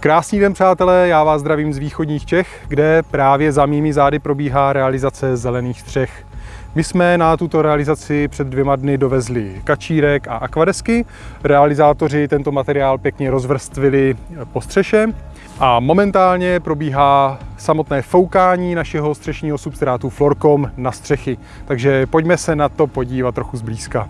Krásný den, přátelé, já vás zdravím z východních Čech, kde právě za mými zády probíhá realizace zelených střech. My jsme na tuto realizaci před dvěma dny dovezli kačírek a akvadesky. Realizátoři tento materiál pěkně rozvrstvili po střeše a momentálně probíhá samotné foukání našeho střešního substrátu Florcom na střechy. Takže pojďme se na to podívat trochu zblízka.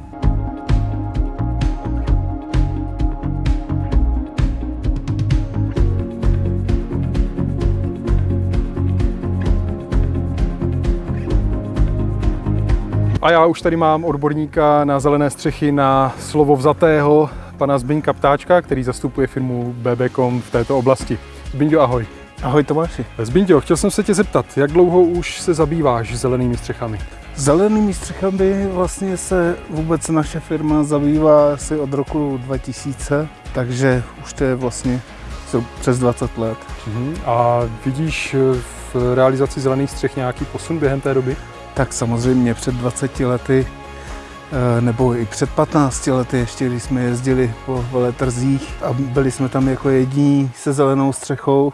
A já už tady mám odborníka na zelené střechy na slovo vzatého, pana Zbyňka Ptáčka, který zastupuje firmu BBCom v této oblasti. Zbyňo, ahoj. Ahoj Tomáši. Zbyňo, chtěl jsem se tě zeptat, jak dlouho už se zabýváš zelenými střechami? Zelenými střechami vlastně se vůbec naše firma zabývá asi od roku 2000, takže už to je vlastně přes 20 let. Uh-huh. A vidíš v realizaci zelených střech nějaký posun během té doby? Tak samozřejmě před 20 lety eh, nebo i před 15 lety ještě, když jsme jezdili po veletrzích a byli jsme tam jako jediní se zelenou střechou,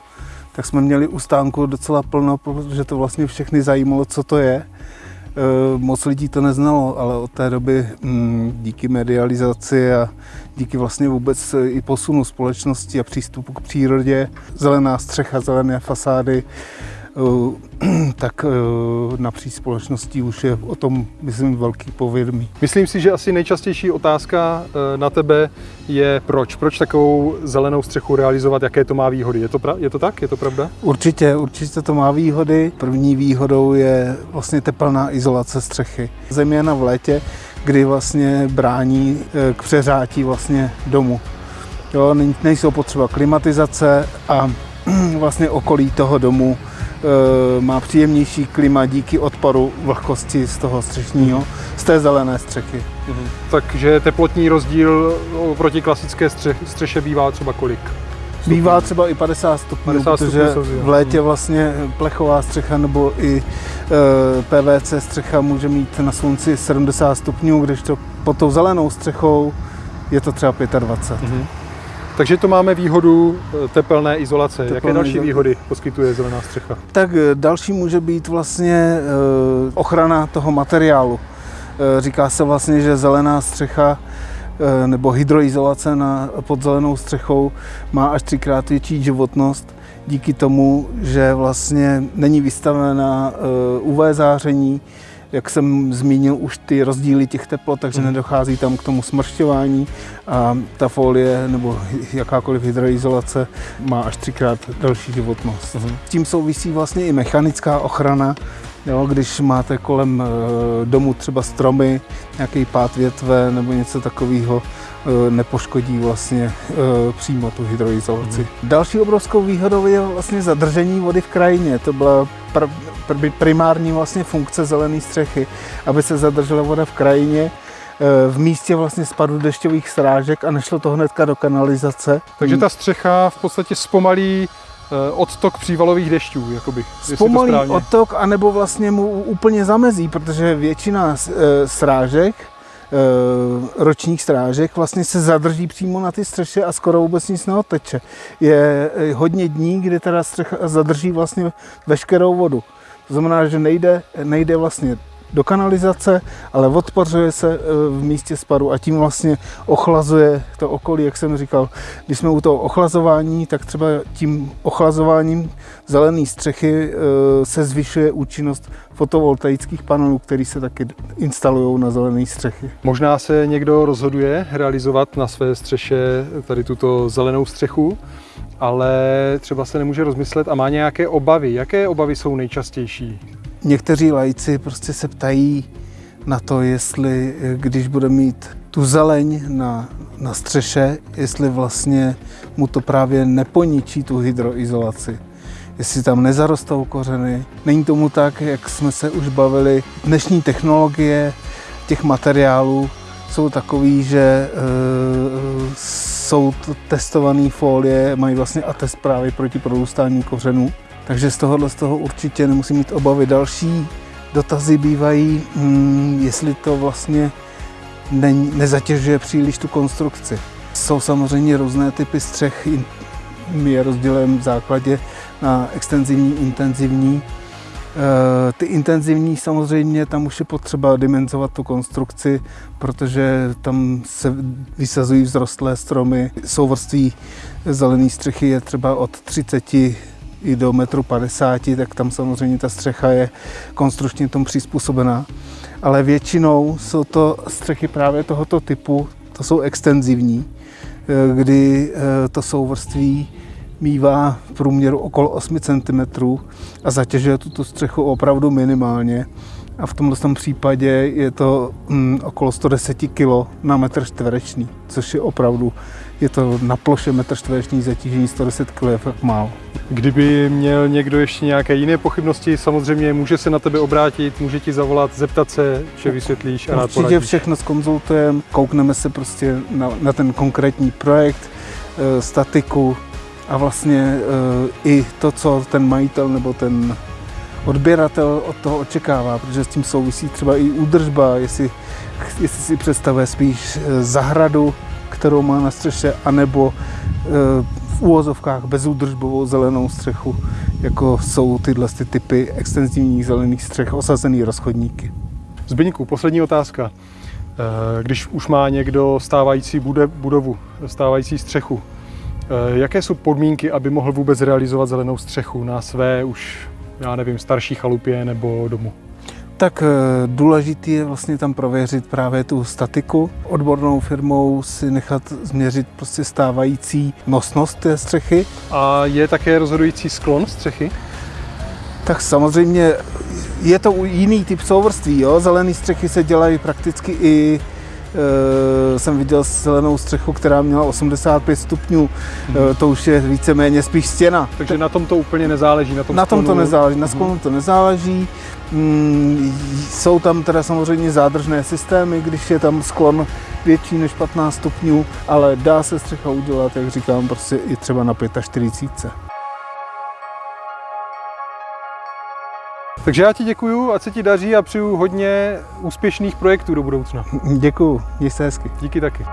tak jsme měli u stánku docela plno, protože to vlastně všechny zajímalo, co to je. Eh, moc lidí to neznalo, ale od té doby mm, díky medializaci a díky vlastně vůbec i posunu společnosti a přístupu k přírodě, zelená střecha, zelené fasády, Eh, tak eh, napříč společností už je o tom, myslím, velký povědomí. Myslím si, že asi nejčastější otázka eh, na tebe je proč. Proč takovou zelenou střechu realizovat, jaké to má výhody? Je to, pra- je to tak? Je to pravda? Určitě, určitě to má výhody. První výhodou je vlastně teplná izolace střechy. Zejména v létě, kdy vlastně brání k přeřátí vlastně domu. Jo, nejsou potřeba klimatizace a vlastně okolí toho domu Eh, má příjemnější klima díky odporu vlhkosti z toho střešního, z té zelené střechy. Mhm. Takže teplotní rozdíl oproti klasické stře- střeše bývá třeba kolik? Bývá třeba i 50 stupňů, 50 protože stupňů v létě vlastně plechová střecha nebo i e, eh, PVC střecha může mít na slunci 70 stupňů, když to pod tou zelenou střechou je to třeba 25. Mm-hmm. Takže to máme výhodu eh, tepelné izolace. Tepelné Jaké další izolace. výhody poskytuje zelená střecha? Tak eh, další může být vlastně eh, ochrana toho materiálu. Říká se vlastně, že zelená střecha nebo hydroizolace na, pod zelenou střechou má až třikrát větší životnost díky tomu, že vlastně není vystavená UV záření, jak jsem zmínil, už ty rozdíly těch teplot, takže mm. nedochází tam k tomu smršťování a ta folie nebo jakákoliv hydroizolace má až třikrát další životnost. Mm. S tím souvisí vlastně i mechanická ochrana, Jo, když máte kolem e, domu třeba stromy, nějaký pád větve nebo něco takového, e, nepoškodí vlastně e, přímo tu hydroizolaci. Mm. Další obrovskou výhodou je vlastně zadržení vody v krajině. To byla pr- pr- primární vlastně funkce zelené střechy, aby se zadržela voda v krajině v místě vlastně spadu dešťových srážek a nešlo to hnedka do kanalizace. Takže ta střecha v podstatě zpomalí Eh, odtok přívalových dešťů, jakoby. Zpomalí odtok, anebo vlastně mu úplně zamezí, protože většina eh, srážek, ročních strážek vlastně se zadrží přímo na ty střeše a skoro vůbec nic neoteče. Je hodně dní, kdy teda střecha zadrží vlastně veškerou vodu. To znamená, že nejde, nejde vlastně do kanalizace, ale odpařuje se e, v místě spadu a tím vlastně ochlazuje to okolí, jak jsem říkal. Když jsme u toho ochlazování, tak třeba tím ochlazováním zelené střechy e, se zvyšuje účinnost fotovoltaických panelů, které se taky instalují na zelené střechy. Možná se někdo rozhoduje realizovat na své střeše tady tuto zelenou střechu, ale třeba se nemůže rozmyslet a má nějaké obavy. Jaké obavy jsou nejčastější? Někteří lajci prostě se ptají na to, jestli když bude mít tu zeleň na, na střeše, jestli vlastně mu to právě neponičí tu hydroizolaci. Jestli tam nezarostou kořeny. Není tomu tak, jak jsme se už bavili. Dnešní technologie těch materiálů jsou takový, že e, jsou testované folie, mají vlastně atest právě proti prorůstání kořenů. Takže z tohohle z toho určitě nemusí mít obavy. Další dotazy bývají, hmm, jestli to vlastně ne, nezatěžuje příliš tu konstrukci. Jsou samozřejmě různé typy střech, my je rozdělujeme v základě na extenzivní, intenzivní. Eh, Ty intenzivní samozřejmě, tam už je potřeba dimenzovat tu konstrukci, protože tam se vysazují vzrostlé stromy. Souvrství zelené střechy je třeba od 30 i do metru 50, tak tam samozřejmě ta střecha je konstrukčně tomu přizpůsobená. Ale většinou jsou to střechy právě tohoto typu, to jsou extenzivní, eh, kdy eh, to souvrství mívá v průměru okolo 8 cm a zatěžuje tuto střechu opravdu minimálně. A v tomto tom případě je to mm, okolo 110 kg na metr čtvereční, což je opravdu, je to na ploše metr čtvereční zatížení 110 kg je fakt málo. Kdyby měl někdo ještě nějaké jiné pochybnosti, samozřejmě může se na tebe obrátit, může ti zavolat, zeptat se, vše vysvětlíš a rád Určitě poradíš. všechno skonzultujeme, koukneme se prostě na, na ten konkrétní projekt, e, statiku a vlastně e, i to, co ten majitel nebo ten odběratel od toho očekává, protože s tím souvisí třeba i údržba, jestli, jestli si představuje spíš e, zahradu, kterou má na střeše, anebo e, v úvozovkách bezúdržbovou zelenou střechu, jako jsou tyhle ty typy extenzivních zelených střech, osazený rozchodníky. Zbyňku, poslední otázka. Eh, Když už má někdo stávající budovu, stávající střechu, eh, jaké jsou podmínky, aby mohl vůbec realizovat zelenou střechu na své už, já nevím, starší chalupě nebo domu? Tak eh, důležitý je vlastně tam prověřit právě tu statiku. Odbornou firmou si nechat změřit prostě stávající nosnost té střechy. A je také rozhodující sklon střechy? Tak samozřejmě je to jiný typ souvrství. Jo? Zelené střechy se dělají prakticky i jsem viděl zelenou střechu, která měla 85 stupňů, e, to už je víceméně spíš stěna. Takže na tom to úplně nezáleží. Na tom, Na tom to nezáleží, na sklonu to nezáleží. Mm, Jsou tam teda samozřejmě zádržné systémy, když je tam sklon větší než 15 stupňů, ale dá se střecha udělat, jak říkám, prostě i třeba na 45. Takže já ti děkuju, ať se ti daří a přeju hodně úspěšných projektů do budoucna. Děkuju, měj se hezky. Díky taky.